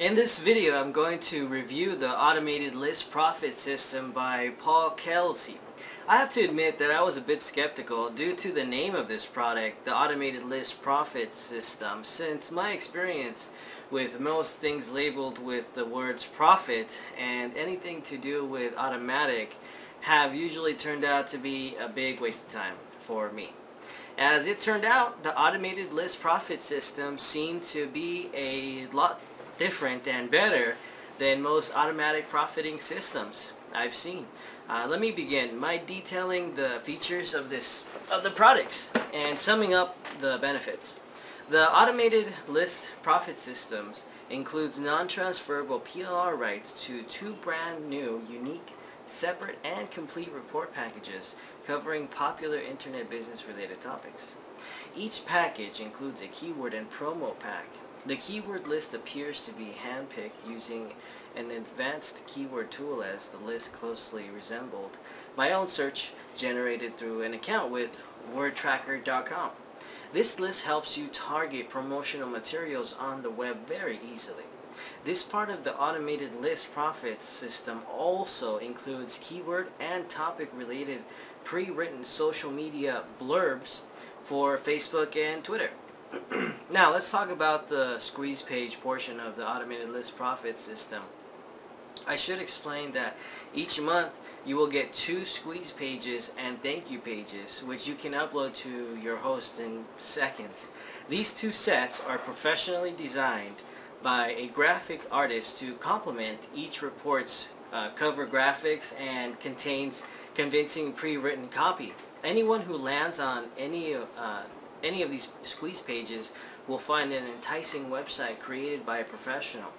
In this video, I'm going to review the Automated List Profit System by Paul Kelsey. I have to admit that I was a bit skeptical due to the name of this product, the Automated List Profit System, since my experience with most things labeled with the words profit and anything to do with automatic have usually turned out to be a big waste of time for me. As it turned out, the automated list profit system seemed to be a lot different and better than most automatic profiting systems I've seen. Uh, let me begin by detailing the features of this of the products and summing up the benefits. The automated list profit systems includes non-transferable PLR rights to two brand new, unique, separate, and complete report packages covering popular internet business related topics. Each package includes a keyword and promo pack the keyword list appears to be handpicked using an advanced keyword tool as the list closely resembled my own search generated through an account with wordtracker.com. This list helps you target promotional materials on the web very easily. This part of the automated list profit system also includes keyword and topic related pre-written social media blurbs for Facebook and Twitter. now let's talk about the squeeze page portion of the automated list profit system. I should explain that each month you will get two squeeze pages and thank you pages which you can upload to your host in seconds. These two sets are professionally designed by a graphic artist to complement each report's uh, cover graphics and contains convincing pre-written copy. Anyone who lands on any uh, any of these squeeze pages will find an enticing website created by a professional.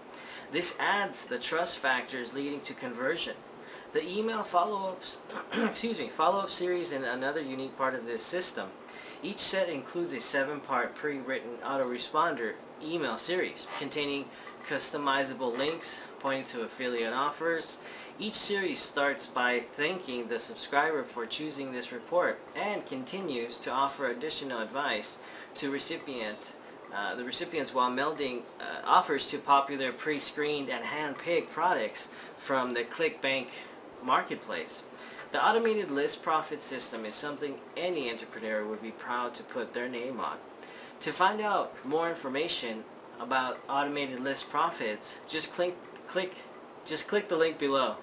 This adds the trust factors leading to conversion. The email follow-ups, excuse me, follow-up series and another unique part of this system. Each set includes a seven-part pre-written autoresponder email series containing customizable links pointing to affiliate offers. Each series starts by thanking the subscriber for choosing this report and continues to offer additional advice to recipient uh, the recipients while melding uh, offers to popular pre-screened and hand-picked products from the ClickBank marketplace. The automated list profit system is something any entrepreneur would be proud to put their name on. To find out more information about automated list profits, just click, click, just click the link below.